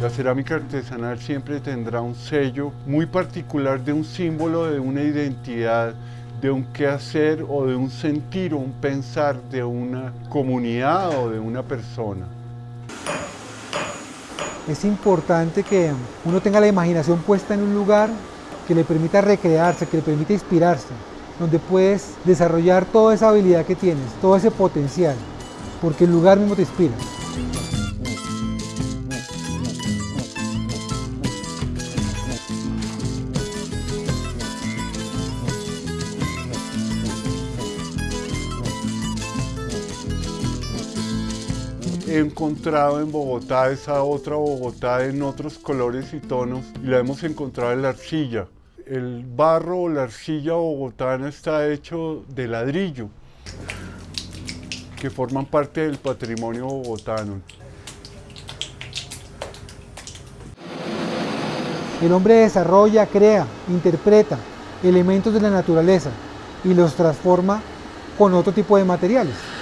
La cerámica artesanal siempre tendrá un sello muy particular de un símbolo, de una identidad, de un quehacer o de un sentir o un pensar de una comunidad o de una persona. Es importante que uno tenga la imaginación puesta en un lugar que le permita recrearse, que le permita inspirarse, donde puedes desarrollar toda esa habilidad que tienes, todo ese potencial, porque el lugar mismo te inspira. He encontrado en Bogotá esa otra Bogotá en otros colores y tonos y la hemos encontrado en la arcilla. El barro o la arcilla bogotana está hecho de ladrillo que forman parte del patrimonio bogotano. El hombre desarrolla, crea, interpreta elementos de la naturaleza y los transforma con otro tipo de materiales.